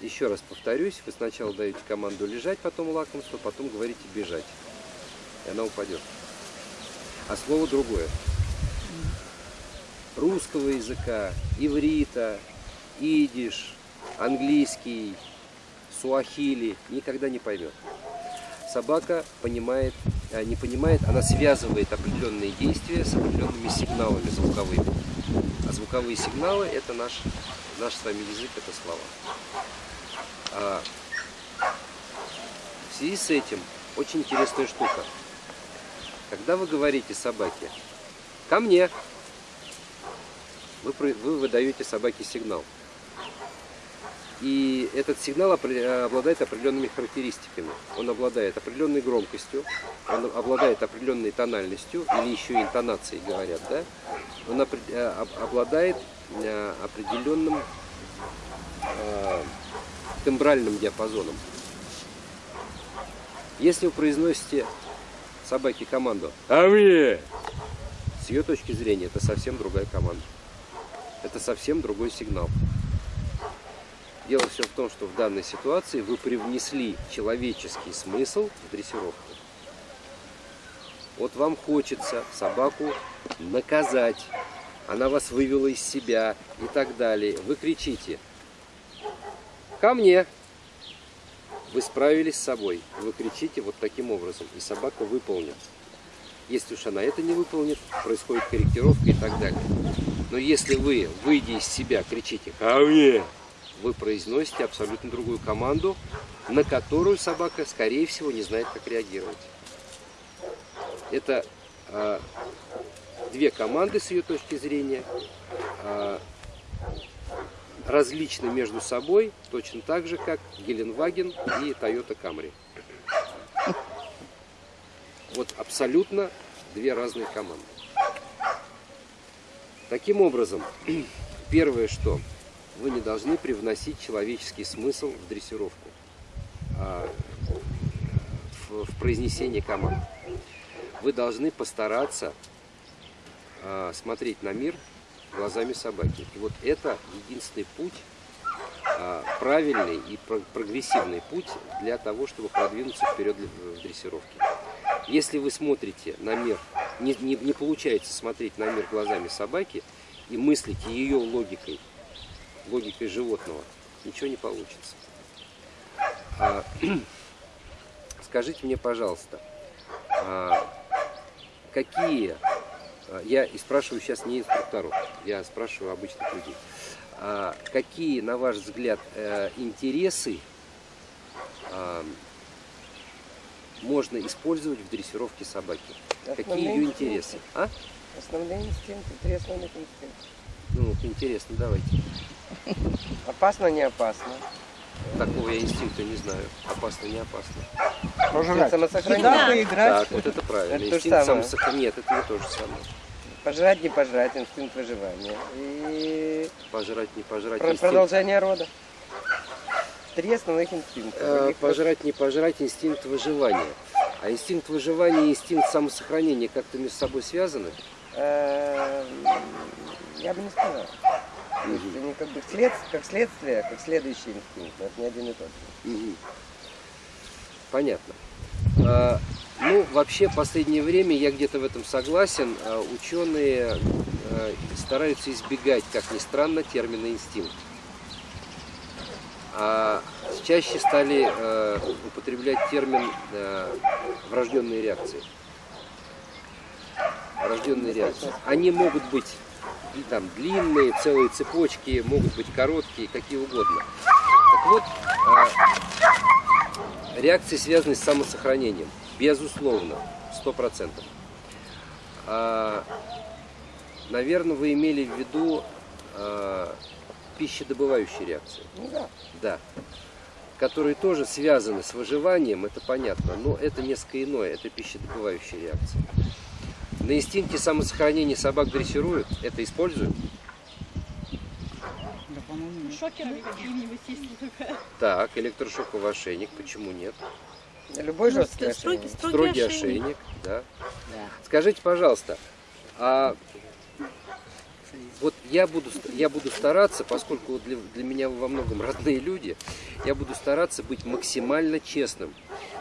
Еще раз повторюсь, вы сначала даете команду лежать, потом лакомство, потом говорите бежать. И она упадет. А слово другое. Русского языка, иврита, идиш, английский, суахили никогда не поймет. Собака понимает, а, не понимает, она связывает определенные действия с определенными сигналами звуковыми. А звуковые сигналы это наш, наш с вами язык, это слова. А в связи с этим очень интересная штука. Когда вы говорите собаке «ко мне», вы, вы выдаете собаке сигнал. И этот сигнал обладает определенными характеристиками. Он обладает определенной громкостью, он обладает определенной тональностью, или еще интонацией говорят, да? Он э, обладает определенным э, тембральным диапазоном. Если вы произносите собаке команду «А мне!», с ее точки зрения, это совсем другая команда. Это совсем другой сигнал. Дело все в том, что в данной ситуации вы привнесли человеческий смысл в дрессировку. Вот вам хочется собаку наказать, она вас вывела из себя и так далее. Вы кричите «Ко мне!» Вы справились с собой, вы кричите вот таким образом, и собака выполнит. Если уж она это не выполнит, происходит корректировка и так далее. Но если вы, выйдя из себя, кричите «Ко мне!», вы произносите абсолютно другую команду, на которую собака, скорее всего, не знает, как реагировать. Это э, две команды с ее точки зрения, э, различны между собой, точно так же, как Геленваген и Toyota Camry. Вот абсолютно две разные команды. Таким образом, первое, что вы не должны привносить человеческий смысл в дрессировку, а, в, произнесение команд. Вы должны постараться а, смотреть на мир глазами собаки. И вот это единственный путь, а, правильный и прогрессивный путь для того, чтобы продвинуться вперед в дрессировке. Если вы смотрите на мир, не, не, не получается смотреть на мир глазами собаки и мыслите ее логикой, логикой животного, ничего не получится. А, скажите мне, пожалуйста, а, какие, а, я и спрашиваю сейчас не инструкторов, я спрашиваю обычных людей, а, какие, на ваш взгляд, а, интересы а, можно использовать в дрессировке собаки? Основные Какие ее интересы? А? Основные инстинкты, три основных инстинкта. Ну, интересно, давайте. Опасно, не опасно. Такого я инстинкта не знаю. Опасно, не опасно. Пожрать. Самосохранение. Да. поиграть. Так, вот это правильно. Это инстинкт самосохранения. Нет, это не то же самое. Пожрать, не пожрать, инстинкт выживания. И... Пожрать, не пожрать. Про инстинкт... Продолжение рода. Три основных инстинкта. Э, пожрать, не пожрать, инстинкт выживания. А инстинкт выживания и инстинкт самосохранения как-то между собой связаны? Э, я бы не сказал. То есть они как бы след, как следствие, как следующий инстинкт, но это не один и тот же. Понятно. А, ну, вообще, в последнее время, я где-то в этом согласен, а, ученые а, стараются избегать, как ни странно, термина инстинкт. А чаще стали употреблять термин врожденные реакции. Врожденные реакции. Они могут быть там длинные, целые цепочки, могут быть короткие, какие угодно. Так вот, реакции связаны с самосохранением, безусловно, сто процентов. А, наверное, вы имели в виду а, пищедобывающие реакции. Ну да. Да. Которые тоже связаны с выживанием, это понятно, но это несколько иное, это пищедобывающие реакции. На инстинкте самосохранения собак дрессируют, это используют? По-моему, Шокеры какие-нибудь есть такая. Так, электрошоковый ошейник, почему нет? Любой ну, жесткий ошейник. Строгий, строгий ошейник, ошейник да. да. Скажите, пожалуйста, а Вот я буду, я буду стараться, поскольку вот для, для меня вы во многом родные люди, я буду стараться быть максимально честным.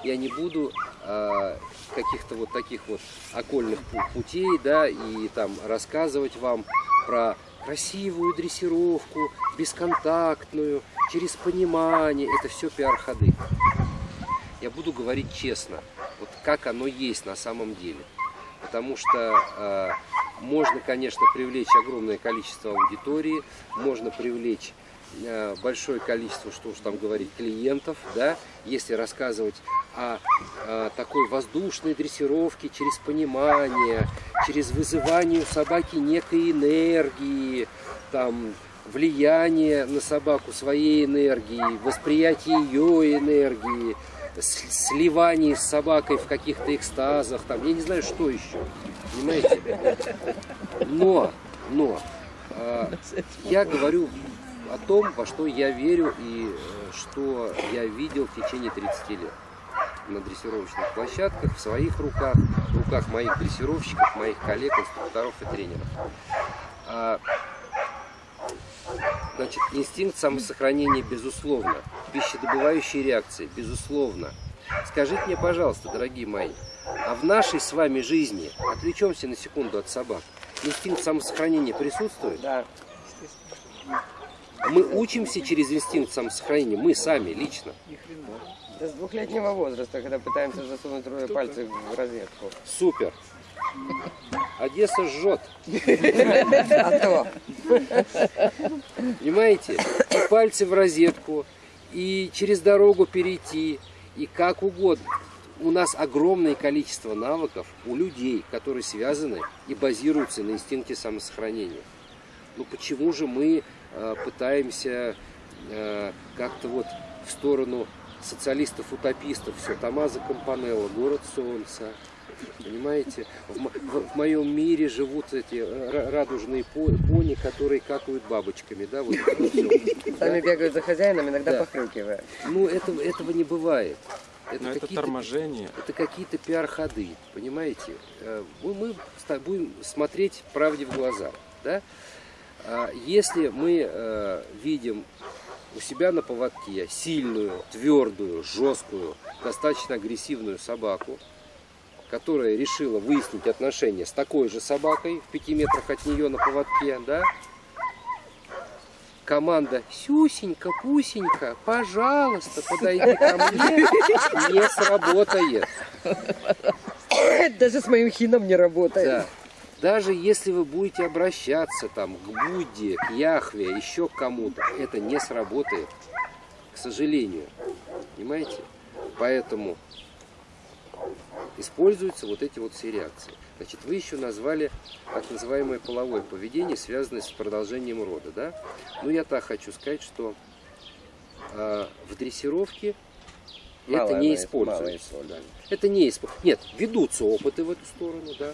Я не буду а, каких-то вот таких вот окольных пу- путей, да, и там рассказывать вам про красивую дрессировку, бесконтактную, через понимание. Это все пиар-ходы. Я буду говорить честно, вот как оно есть на самом деле. Потому что э, можно, конечно, привлечь огромное количество аудитории, можно привлечь э, большое количество, что уж там говорить, клиентов, да, если рассказывать о, э, такой воздушной дрессировке через понимание, через вызывание у собаки некой энергии, там, влияние на собаку своей энергии, восприятие ее энергии, сливание с собакой в каких-то экстазах, там, я не знаю, что еще, понимаете? Но, но, э, я говорю о том, во что я верю и что я видел в течение 30 лет на дрессировочных площадках, в своих руках, в руках моих дрессировщиков, моих коллег, инструкторов и тренеров. А, Значит, инстинкт самосохранения, безусловно. Пищедобывающие реакции, безусловно. Скажите мне, пожалуйста, дорогие мои, а в нашей с вами жизни, отвлечемся на секунду от собак, инстинкт самосохранения присутствует? Да. Мы учимся через инстинкт самосохранения, мы сами, лично. Да с двухлетнего возраста, когда пытаемся засунуть трое пальцев в розетку. Супер. Одесса жжет. А то. Понимаете? И пальцы в розетку, и через дорогу перейти, и как угодно. У нас огромное количество навыков у людей, которые связаны и базируются на инстинкте самосохранения. Ну почему же мы пытаемся э, как-то вот в сторону социалистов-утопистов, все, Томазо Компанелло, город солнца, понимаете? В, в- в моем мире живут эти э, ра- радужные по- пони, которые какают бабочками, да, вот это. Сами бегают за хозяином, иногда Да. похрюкивая. Ну, этого, этого не бывает. Но это какие-то- торможение. это какие-то пиар-ходы, понимаете? Э, Мы, мы будем смотреть правде в глаза, да? А Если мы э, видим у себя на поводке сильную, твердую, жесткую, достаточно агрессивную собаку, которая решила выяснить отношения с такой же собакой в пяти метрах от нее на поводке, да? Команда «Сюсенька, Пусенька, пожалуйста, подойди ко мне» не сработает. Даже с моим хином не работает. Да. Даже если вы будете обращаться там к Будде, к Яхве, еще к кому-то, это не сработает, к сожалению. Понимаете? Поэтому используются вот эти вот все реакции. Значит, вы еще назвали так называемое половое поведение, связанное с продолжением рода, да? Ну, я так хочу сказать, что а, в дрессировке Мало это не исп- мало используется. используется. Это не используется. Нет, ведутся опыты в эту сторону, да.